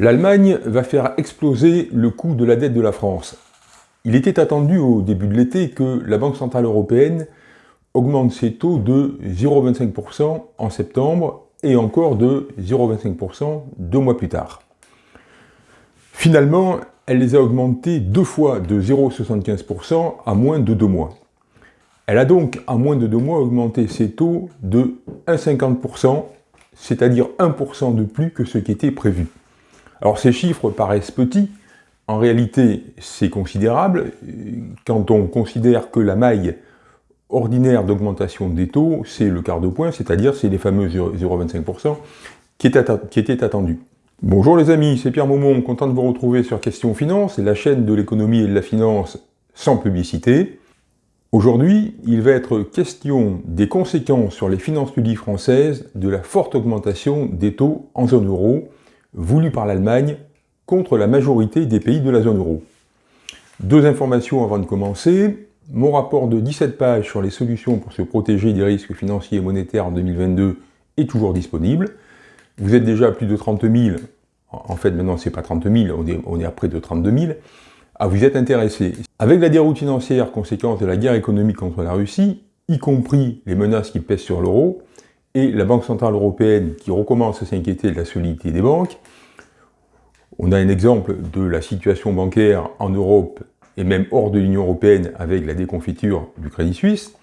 L'Allemagne va faire exploser le coût de la dette de la France. Il était attendu au début de l'été que la Banque Centrale Européenne augmente ses taux de 0,25% en septembre et encore de 0,25% deux mois plus tard. Finalement, elle les a augmentés deux fois de 0,75% à moins de deux mois. Elle a donc, à moins de deux mois, augmenté ses taux de 1,50%, c'est-à-dire 1% de plus que ce qui était prévu. Alors ces chiffres paraissent petits, en réalité c'est considérable, quand on considère que la maille ordinaire d'augmentation des taux, c'est le quart de point, c'est-à-dire c'est les fameux 0,25% qui, étaient attendus. Bonjour les amis, c'est Pierre Maumont, content de vous retrouver sur Question Finance, la chaîne de l'économie et de la finance sans publicité. Aujourd'hui, il va être question des conséquences sur les finances publiques françaises de la forte augmentation des taux en zone euro, voulue par l'Allemagne contre la majorité des pays de la zone euro. Deux informations avant de commencer. Mon rapport de 17 pages sur les solutions pour se protéger des risques financiers et monétaires en 2022 est toujours disponible. Vous êtes déjà à plus de 30 000, en fait maintenant c'est pas 30 000, on est, à près de 32 000, à vous êtes intéressé. Avec la déroute financière, conséquence de la guerre économique contre la Russie, y compris les menaces qui pèsent sur l'euro, et la Banque Centrale Européenne qui recommence à s'inquiéter de la solidité des banques, on a un exemple de la situation bancaire en Europe et même hors de l'Union Européenne avec la déconfiture du Crédit Suisse,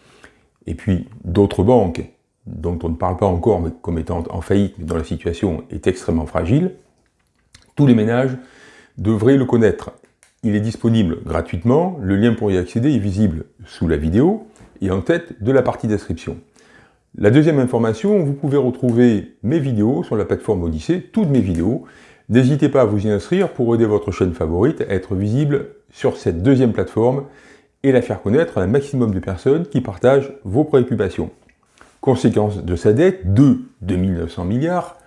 et puis d'autres banques dont on ne parle pas encore mais comme étant en faillite, mais dont la situation est extrêmement fragile, tous les ménages devraient le connaître. Il est disponible gratuitement, le lien pour y accéder est visible sous la vidéo et en tête de la partie description. La deuxième information, vous pouvez retrouver mes vidéos sur la plateforme Odyssée, toutes mes vidéos. N'hésitez pas à vous y inscrire pour aider votre chaîne favorite à être visible sur cette deuxième plateforme et la faire connaître à un maximum de personnes qui partagent vos préoccupations. Conséquence de sa dette, de 2900 milliards,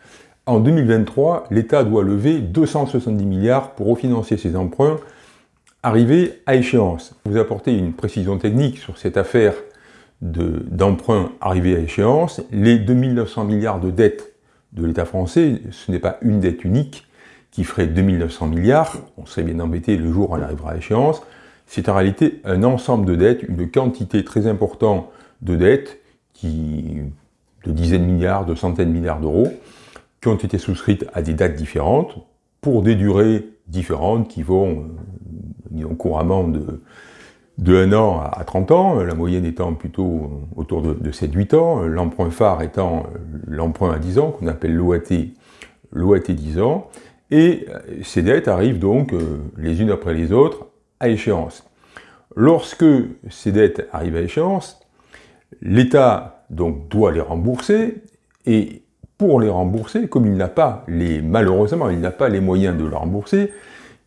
en 2023, l'État doit lever 270 milliards pour refinancer ses emprunts arrivés à échéance. Vous apportez une précision technique sur cette affaire d'emprunts arrivés à échéance. Les 2900 milliards de dettes de l'État français, ce n'est pas une dette unique qui ferait 2900 milliards, on serait bien embêté le jour où elle arrivera à échéance, c'est en réalité un ensemble de dettes, une quantité très importante de dettes, qui, de dizaines de milliards, de centaines de milliards d'euros, qui ont été souscrites à des dates différentes, pour des durées différentes qui vont, euh, couramment de, de 1 an à 30 ans, la moyenne étant plutôt autour de, de 7-8 ans, l'emprunt phare étant l'emprunt à 10 ans, qu'on appelle l'OAT, l'OAT 10 ans, et euh, ces dettes arrivent donc euh, les unes après les autres à échéance. Lorsque ces dettes arrivent à échéance, l'État donc doit les rembourser, et pour les rembourser, comme il n'a pas les, malheureusement, il n'a pas les moyens de le rembourser,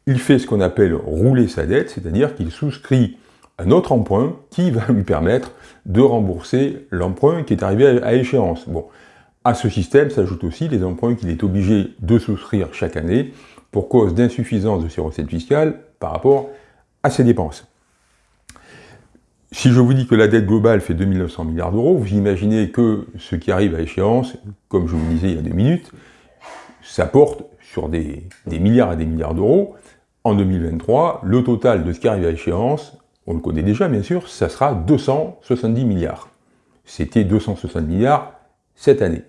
il fait ce qu'on appelle rouler sa dette, c'est-à-dire qu'il souscrit un autre emprunt qui va lui permettre de rembourser l'emprunt qui est arrivé à échéance. Bon, à ce système s'ajoutent aussi les emprunts qu'il est obligé de souscrire chaque année pour cause d'insuffisance de ses recettes fiscales par rapport à ses dépenses. Si je vous dis que la dette globale fait 2900 milliards d'euros, vous imaginez que ce qui arrive à échéance, comme je vous le disais il y a deux minutes, ça porte sur des, des milliards et des milliards d'euros. En 2023, le total de ce qui arrive à échéance on le connaît déjà bien sûr, ça sera 270 milliards. C'était 260 milliards cette année.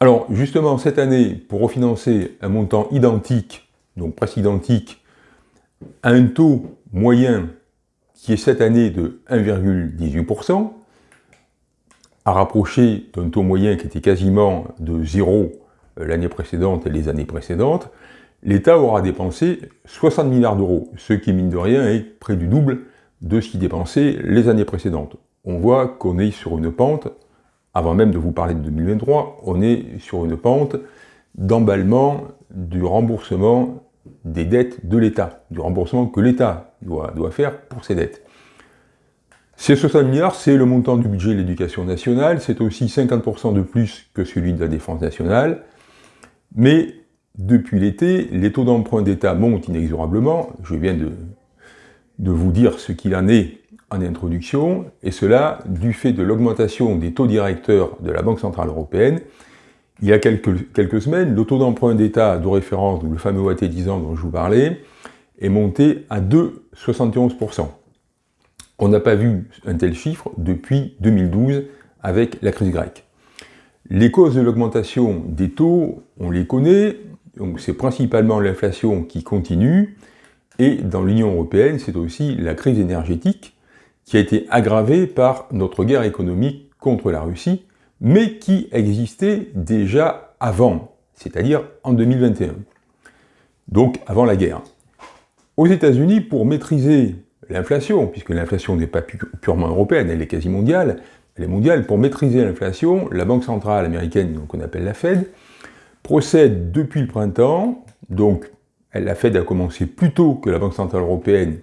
Alors justement, cette année, pour refinancer un montant identique, donc presque identique, à un taux moyen qui est cette année de 1,18%, à rapprocher d'un taux moyen qui était quasiment de zéro euh, l'année précédente et les années précédentes, l'État aura dépensé 60 milliards d'euros, ce qui, mine de rien, est près du double de ce qu'il dépensait les années précédentes. On voit qu'on est sur une pente, avant même de vous parler de 2023, on est sur une pente d'emballement du remboursement des dettes de l'État, du remboursement que l'État doit, doit faire pour ses dettes. Ces 60 milliards, c'est le montant du budget de l'éducation nationale, c'est aussi 50% de plus que celui de la défense nationale, mais depuis l'été, les taux d'emprunt d'État montent inexorablement, je viens de, vous dire ce qu'il en est en introduction, et cela du fait de l'augmentation des taux directeurs de la Banque Centrale Européenne, il y a quelques, quelques semaines, le taux d'emprunt d'État de référence, le fameux OAT 10 ans dont je vous parlais, est monté à 2,71%. On n'a pas vu un tel chiffre depuis 2012 avec la crise grecque. Les causes de l'augmentation des taux, on les connaît, c'est principalement l'inflation qui continue, et dans l'Union européenne, c'est aussi la crise énergétique qui a été aggravée par notre guerre économique contre la Russie, mais qui existait déjà avant, c'est-à-dire en 2021, donc avant la guerre. Aux États-Unis, pour maîtriser l'inflation, puisque l'inflation n'est pas purement européenne, elle est quasi mondiale, elle est mondiale, pour maîtriser l'inflation, la Banque centrale américaine, qu'on appelle la Fed, procède depuis le printemps, donc la Fed a commencé plus tôt que la Banque centrale européenne,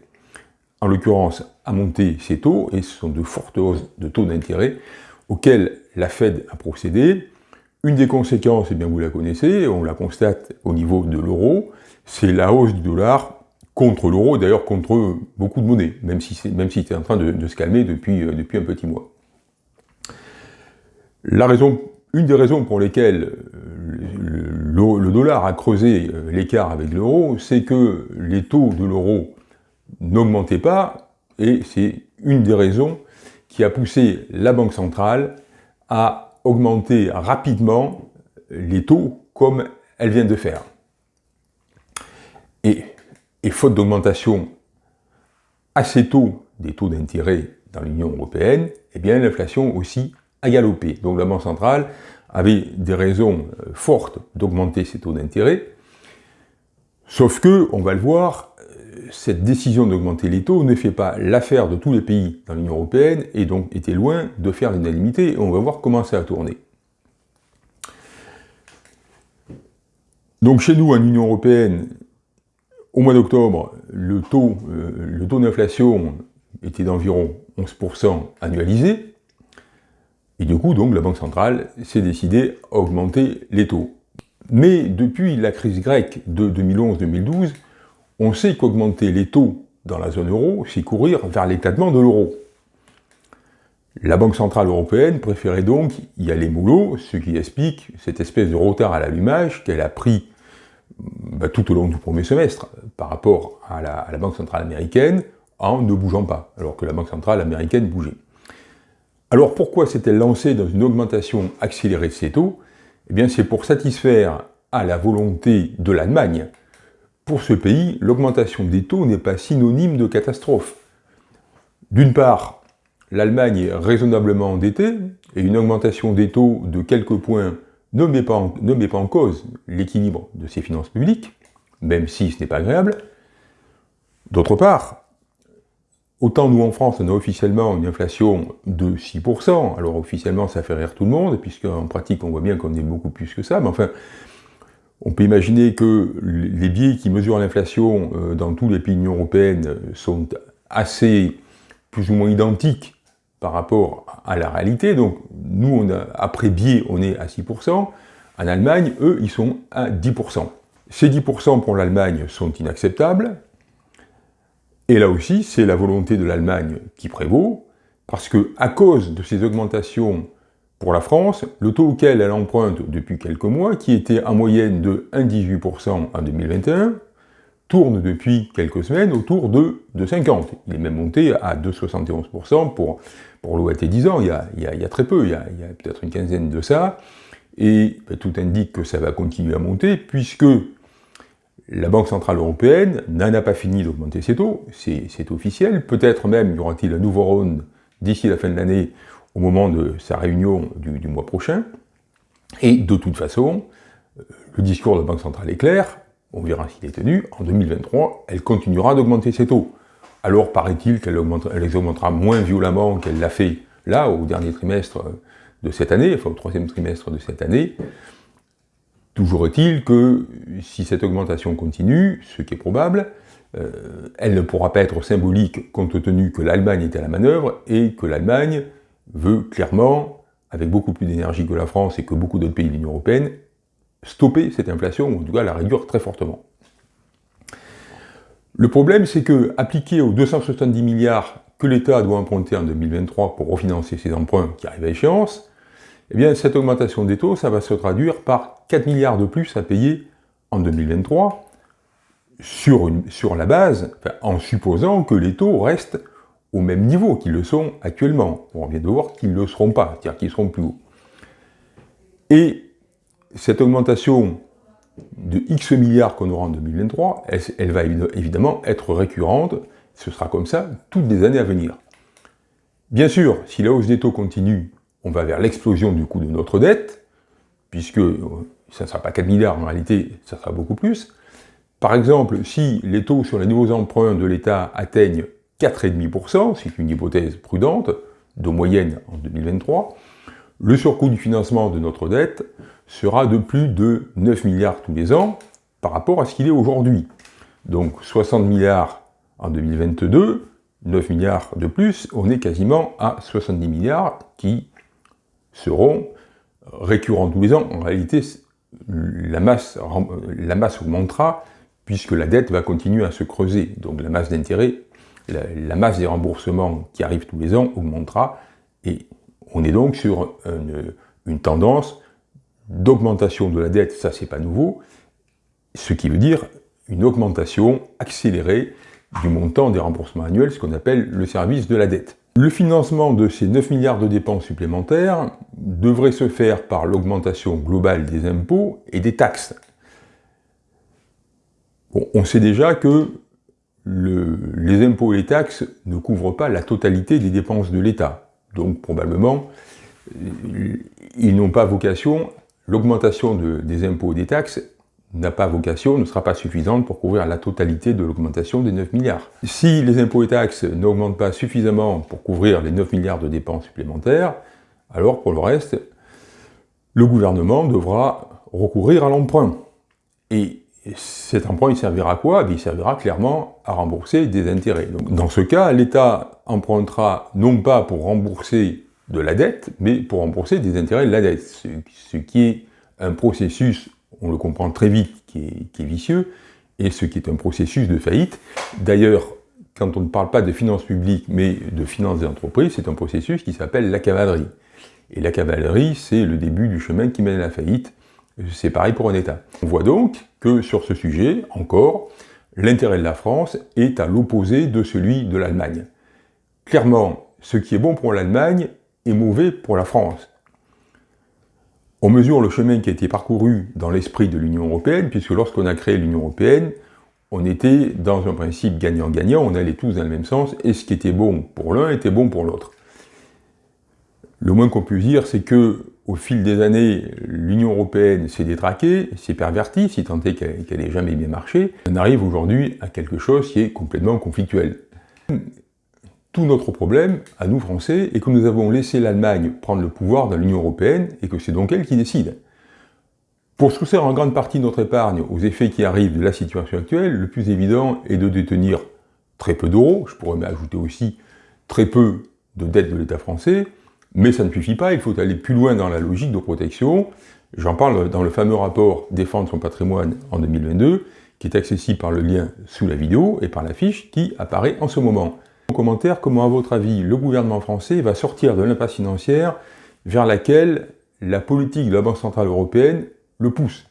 en l'occurrence, à monter ses taux, et ce sont de fortes hausses de taux d'intérêt auxquelles la Fed a procédé. Une des conséquences, eh bien vous la connaissez, on la constate au niveau de l'euro, c'est la hausse du dollar contre l'euro, d'ailleurs contre beaucoup de monnaies, même si même si en train de, se calmer depuis, euh, depuis un petit mois. La raison, une des raisons pour lesquelles le, dollar a creusé euh, l'écart avec l'euro, c'est que les taux de l'euro n'augmentaient pas, et c'est une des raisons qui a poussé la Banque centrale à augmenter rapidement les taux comme elle vient de faire. Et et faute d'augmentation assez tôt des taux d'intérêt dans l'Union européenne, eh bien l'inflation aussi a galopé. Donc la Banque centrale avait des raisons euh, fortes d'augmenter ses taux d'intérêt, sauf que, on va le voir, euh, cette décision d'augmenter les taux ne fait pas l'affaire de tous les pays dans l'Union européenne et donc était loin de faire l'unanimité, on va voir comment ça a tourné. Donc chez nous, en Union européenne, au mois d'octobre, le taux, euh, taux d'inflation était d'environ 11% annualisé, et du coup, donc, la Banque centrale s'est décidée à augmenter les taux. Mais depuis la crise grecque de 2011-2012, on sait qu'augmenter les taux dans la zone euro, c'est courir vers l'éclatement de l'euro. La Banque Centrale Européenne préférait donc y aller mollo, ce qui explique cette espèce de retard à l'allumage qu'elle a pris bah, tout au long du premier semestre par rapport à la, Banque Centrale Américaine en ne bougeant pas, alors que la Banque Centrale Américaine bougeait. Alors pourquoi s'est-elle lancée dans une augmentation accélérée de ses taux? Eh bien c'est pour satisfaire à la volonté de l'Allemagne. Pour ce pays, l'augmentation des taux n'est pas synonyme de catastrophe. D'une part, l'Allemagne est raisonnablement endettée, et une augmentation des taux de quelques points ne met pas en, ne met pas en cause l'équilibre de ses finances publiques, même si ce n'est pas agréable. D'autre part, autant nous en France, on a officiellement une inflation de 6%, alors officiellement ça fait rire tout le monde, puisqu'en pratique on voit bien qu'on est beaucoup plus que ça, mais enfin, on peut imaginer que les biais qui mesurent l'inflation euh, dans tous les pays de l'Union Européenne sont assez plus ou moins identiques par rapport à la réalité. Donc, nous, on après biais, on est à 6%. En Allemagne, eux, ils sont à 10%. Ces 10% pour l'Allemagne sont inacceptables. Et là aussi, c'est la volonté de l'Allemagne qui prévaut, parce que à cause de ces augmentations pour la France, le taux auquel elle emprunte depuis quelques mois, qui était en moyenne de 1,18% en 2021, tourne depuis quelques semaines autour de, de 50. Il est même monté à 2,71% pour, pour l'OAT 10 ans, il y, a, il, y a, très peu, il y a, peut-être une quinzaine de ça, et ben, tout indique que ça va continuer à monter, puisque la Banque Centrale Européenne n'en a pas fini d'augmenter ses taux, c'est officiel, peut-être même y aura-t-il un nouveau round d'ici la fin de l'année, au moment de sa réunion du, mois prochain, et de toute façon, le discours de la Banque Centrale est clair, on verra s'il est tenu, en 2023, elle continuera d'augmenter ses taux. Alors paraît-il qu'elle les augmentera moins violemment qu'elle l'a fait là, au dernier trimestre de cette année, enfin au troisième trimestre de cette année. Toujours est-il que si cette augmentation continue, ce qui est probable, euh, elle ne pourra pas être symbolique compte tenu que l'Allemagne est à la manœuvre et que l'Allemagne veut clairement, avec beaucoup plus d'énergie que la France et que beaucoup d'autres pays de l'Union Européenne, stopper cette inflation, ou en tout cas la réduire très fortement. Le problème, c'est que, appliqué aux 270 milliards que l'État doit emprunter en 2023 pour refinancer ses emprunts qui arrivent à échéance, eh bien cette augmentation des taux, ça va se traduire par 4 milliards de plus à payer en 2023, sur, la base, en supposant que les taux restent au même niveau qu'ils le sont actuellement. On vient de voir qu'ils ne le seront pas, c'est-à-dire qu'ils seront plus hauts. Et cette augmentation de X milliards qu'on aura en 2023, elle, va évidemment être récurrente, ce sera comme ça toutes les années à venir. Bien sûr, si la hausse des taux continue, on va vers l'explosion du coût de notre dette, puisque euh, ça ne sera pas 4 milliards, en réalité, ça sera beaucoup plus. Par exemple, si les taux sur les nouveaux emprunts de l'État atteignent 4,5%, c'est une hypothèse prudente, de moyenne en 2023, le surcoût du financement de notre dette sera de plus de 9 milliards tous les ans par rapport à ce qu'il est aujourd'hui. Donc 60 milliards en 2022, 9 milliards de plus, on est quasiment à 70 milliards qui seront récurrents tous les ans. En réalité, la masse, augmentera puisque la dette va continuer à se creuser. Donc la masse d'intérêt, la, masse des remboursements qui arrivent tous les ans augmentera et on est donc sur une, tendance d'augmentation de la dette, ça c'est pas nouveau, ce qui veut dire une augmentation accélérée du montant des remboursements annuels, ce qu'on appelle le service de la dette. Le financement de ces 9 milliards de dépenses supplémentaires devrait se faire par l'augmentation globale des impôts et des taxes. on sait déjà que les impôts et les taxes ne couvrent pas la totalité des dépenses de l'État. Donc probablement, ils n'ont pas vocation, l'augmentation des impôts et des taxes n'a pas vocation, ne sera pas suffisante pour couvrir la totalité de l'augmentation des 9 milliards. Si les impôts et taxes n'augmentent pas suffisamment pour couvrir les 9 milliards de dépenses supplémentaires, alors pour le reste, le gouvernement devra recourir à l'emprunt. Et cet emprunt, il servira à quoi? Eh Il servira clairement à rembourser des intérêts. dans ce cas, l'État empruntera non pas pour rembourser de la dette, mais pour rembourser des intérêts de la dette, ce, qui est un processus, on le comprend très vite, qui est, vicieux, et ce qui est un processus de faillite. D'ailleurs, quand on ne parle pas de finances publiques, mais de finances des entreprises, c'est un processus qui s'appelle la cavalerie. Et la cavalerie, c'est le début du chemin qui mène à la faillite. C'est pareil pour un État. On voit donc que sur ce sujet, encore, l'intérêt de la France est à l'opposé de celui de l'Allemagne. Clairement, ce qui est bon pour l'Allemagne est mauvais pour la France. On mesure le chemin qui a été parcouru dans l'esprit de l'Union européenne, puisque lorsqu'on a créé l'Union européenne, on était dans un principe gagnant-gagnant, on allait tous dans le même sens, et ce qui était bon pour l'un était bon pour l'autre. Le moins qu'on puisse dire, c'est que au fil des années, l'Union européenne s'est détraquée, s'est pervertie, si tant qu'elle n'ait jamais bien marché. On arrive aujourd'hui à quelque chose qui est complètement conflictuel. Tout notre problème, à nous Français, est que nous avons laissé l'Allemagne prendre le pouvoir dans l'Union européenne et que c'est donc elle qui décide. Pour soustraire en grande partie notre épargne aux effets qui arrivent de la situation actuelle, le plus évident est de détenir très peu d'euros, je pourrais ajouter aussi très peu de dettes de l'État français, mais ça ne suffit pas, il faut aller plus loin dans la logique de protection. J'en parle dans le fameux rapport Défendre son patrimoine en 2022, qui est accessible par le lien sous la vidéo et par la fiche qui apparaît en ce moment. En commentaire, comment à votre avis le gouvernement français va sortir de l'impasse financière vers laquelle la politique de la Banque Centrale Européenne le pousse?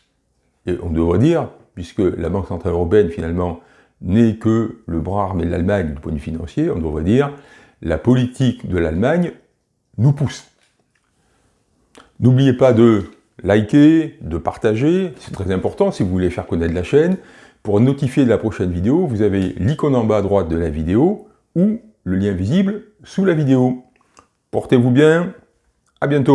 Et on devrait dire, puisque la Banque Centrale Européenne finalement n'est que le bras armé de l'Allemagne du point de vue financier, on devrait dire la politique de l'Allemagne nous pousse. N'oubliez pas de liker, de partager, c'est très important si vous voulez faire connaître la chaîne. Pour notifier de la prochaine vidéo, vous avez l'icône en bas à droite de la vidéo ou le lien visible sous la vidéo. Portez-vous bien, à bientôt